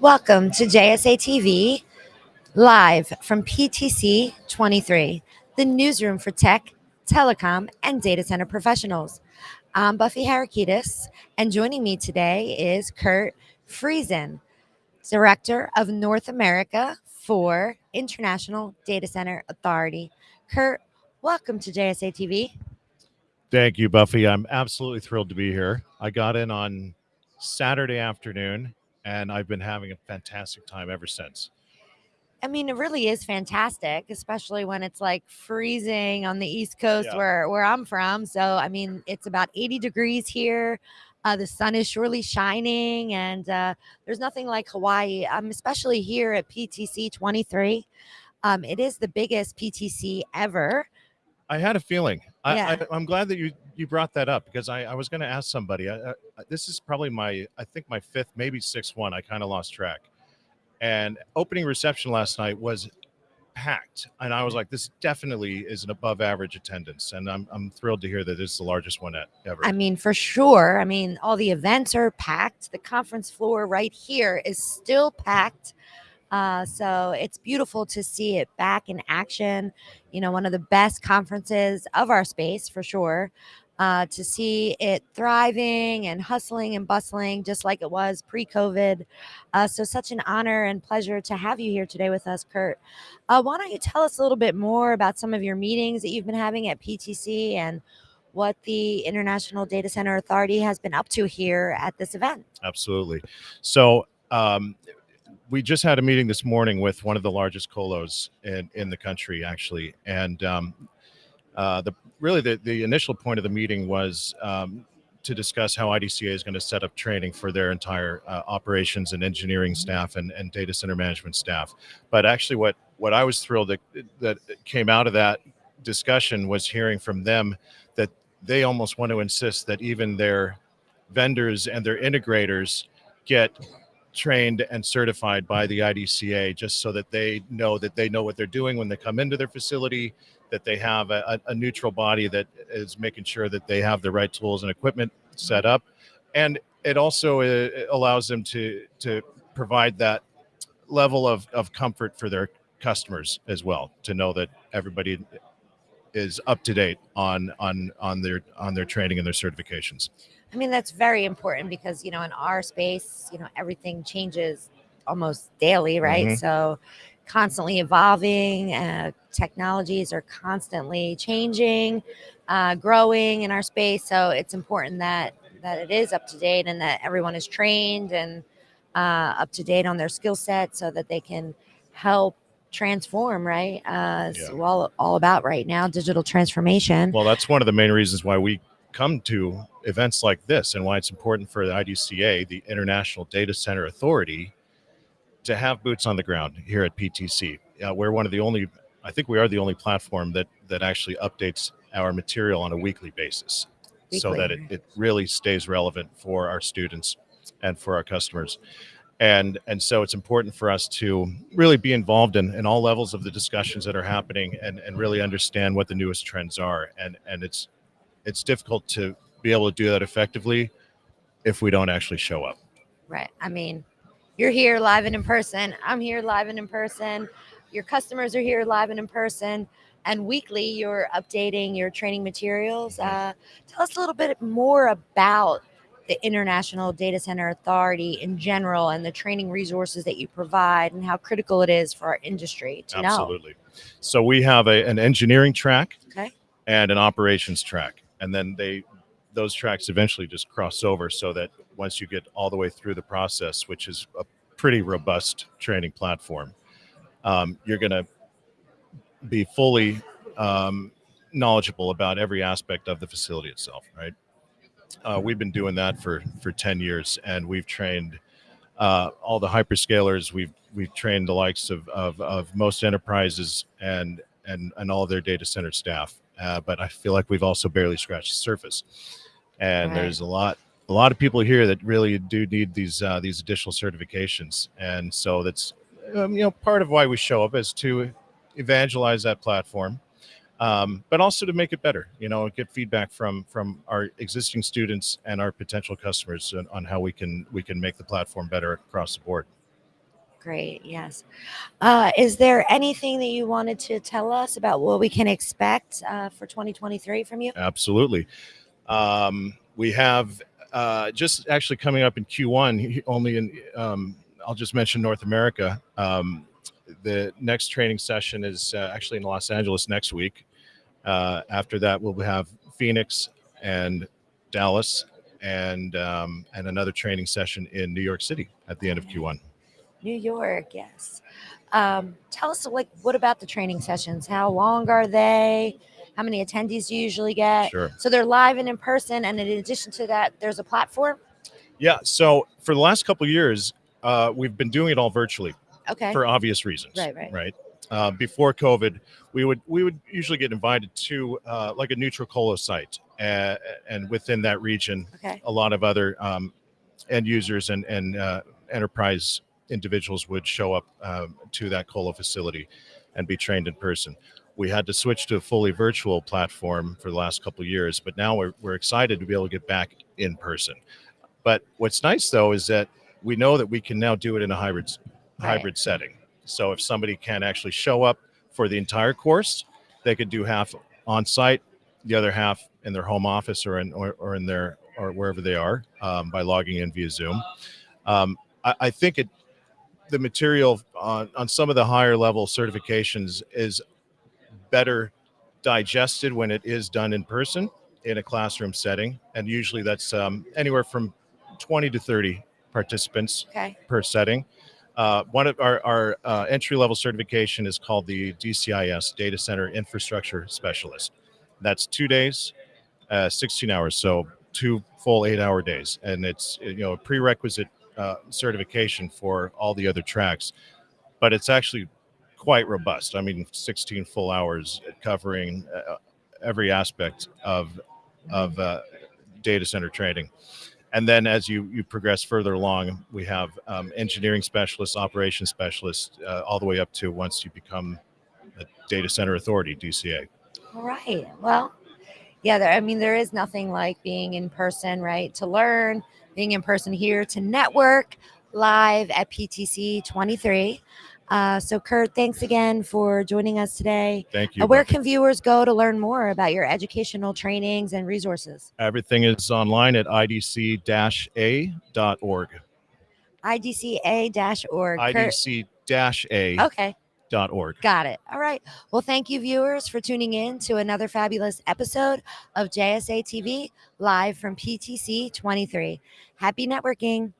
Welcome to JSA TV, live from PTC 23, the newsroom for tech, telecom, and data center professionals. I'm Buffy Harakidas, and joining me today is Kurt Friesen, Director of North America for International Data Center Authority. Kurt, welcome to JSA TV. Thank you, Buffy. I'm absolutely thrilled to be here. I got in on Saturday afternoon and I've been having a fantastic time ever since. I mean, it really is fantastic, especially when it's like freezing on the East Coast Yeah. where where I'm from. So, I mean, it's about 80 degrees here. Uh, the sun is surely shining, and uh, there's nothing like Hawaii. Um, especially here at PTC 23. Um, it is the biggest PTC ever. I had a feeling. I, Yeah. I, I'm glad that you you brought that up because I, I was going to ask somebody. I, I, this is probably my I think my fifth, maybe sixth one. I kind of lost track. And opening reception last night was packed, and I was like, this definitely is an above average attendance, and I'm I'm thrilled to hear that this is the largest one at, ever. I mean, for sure. I mean, all the events are packed. The conference floor right here is still packed. Uh, so it's beautiful to see it back in action. You know, one of the best conferences of our space for sure. Uh, to see it thriving and hustling and bustling just like it was pre COVID. Uh, so, such an honor and pleasure to have you here today with us, Kurt. Uh, why don't you tell us a little bit more about some of your meetings that you've been having at PTC and what the International Data Center Authority has been up to here at this event? Absolutely. So um, we just had a meeting this morning with one of the largest colos in, in the country, actually, and um, uh, the really the, the initial point of the meeting was um, to discuss how IDCA is going to set up training for their entire uh, operations and engineering staff and, and data center management staff. But actually, what what I was thrilled that that came out of that discussion was hearing from them that they almost want to insist that even their vendors and their integrators get trained and certified by the IDCA just so that they know that they know what they're doing when they come into their facility, that they have a, a, neutral body that is making sure that they have the right tools and equipment set up. And it also uh, allows them to, to provide that level of, of comfort for their customers as well, to know that everybody is up to date on on on their on their training and their certifications. I mean, that's very important because, you know, in our space, you know, everything changes almost daily, right? Mhm. So, constantly evolving, uh, technologies are constantly changing, uh, growing in our space. So, it's important that that it is up to date and that everyone is trained and uh, up to date on their skill set so that they can help transform, right? Uh, Yeah. so all, all about right now, digital transformation. Well, that's one of the main reasons why we come to events like this and why it's important for the IDCA, the International Data Center Authority, to have boots on the ground here at PTC. Uh, we're one of the only, I think we are the only platform that that actually updates our material on a weekly basis, so that it, it really stays relevant for our students and for our customers. And and so it's important for us to really be involved in, in all levels of the discussions that are happening and, and really understand what the newest trends are. And and it's it's difficult to be able to do that effectively if we don't actually show up. Right. I mean, you're here live and in person. I'm here live and in person. Your customers are here live and in person. And weekly, you're updating your training materials. Uh, tell us a little bit more about the International Data Center Authority in general and the training resources that you provide and how critical it is for our industry to know. Absolutely. So we have a, an engineering track Okay. and an operations track, and then they those tracks eventually just cross over so that once you get all the way through the process, which is a pretty robust training platform, um, you're going to be fully um, knowledgeable about every aspect of the facility itself. Right. Uh, we've been doing that for for ten years, and we've trained uh, all the hyperscalers. We've we've trained the likes of of, of most enterprises and and and all their data center staff. Uh, but I feel like we've also barely scratched the surface. And Right. there's a lot a lot of people here that really do need these uh, these additional certifications. And so that's um, you know part of why we show up is to evangelize that platform. Um, but also to make it better, you know, get feedback from from our existing students and our potential customers on, on how we can we can make the platform better across the board. Great. Yes. Uh, is there anything that you wanted to tell us about what we can expect uh, for 2023 from you? Absolutely. Um, we have uh, just actually coming up in Q1, only in, um, I'll just mention North America. Um, the next training session is uh, actually in Los Angeles next week. Uh, after that, we'll have Phoenix and Dallas and um, and another training session in New York City at the end of Q1. New York, yes. Um, tell us, like, what about the training sessions? How long are they? How many attendees do you usually get? Sure. So they're live and in person, and in addition to that, there's a platform. Yeah. So for the last couple of years, uh, we've been doing it all virtually Okay. for obvious reasons. Right, right. Right. Uh, before COVID, we would we would usually get invited to uh, like a neutral colo site, uh, and within that region, okay. a lot of other um, end users and and uh, enterprise individuals would show up um, to that colo facility and be trained in person. We had to switch to a fully virtual platform for the last couple of years, but now we're, we're excited to be able to get back in person. But what's nice though is that we know that we can now do it in a hybrid Right. hybrid setting. So if somebody can actually show up for the entire course, they could do half on site, the other half in their home office or in or, or in their or wherever they are um, by logging in via Zoom. Um, I, I think it the material on, on some of the higher level certifications is better digested when it is done in person in a classroom setting, and usually that's um, anywhere from 20 to 30 participants Okay. per setting. Uh, one of our, our uh, entry level certification is called the DCIS Data Center Infrastructure Specialist. That's two days, uh, 16 hours, so two full eight hour days, and it's you know a prerequisite uh, certification for all the other tracks, but it's actually quite robust. I mean, 16 full hours covering uh, every aspect of of uh, data center training. And then as you you progress further along, we have um, engineering specialists, operations specialists, uh, all the way up to once you become a data center authority, DCA. All right. Well, yeah, there, I mean, there is nothing like being in person, right? To learn, being in person here, to network live at PTC 23. Uh, so, Kurt, thanks again for joining us today. Thank you. Uh, where can viewers go to learn more about your educational trainings and resources? Everything is online at idc-a.org. idca-org. Idc-a.org. okay. .Org Got it. All right. Well, thank you, viewers, for tuning in to another fabulous episode of JSA TV live from PTC 23. Happy networking.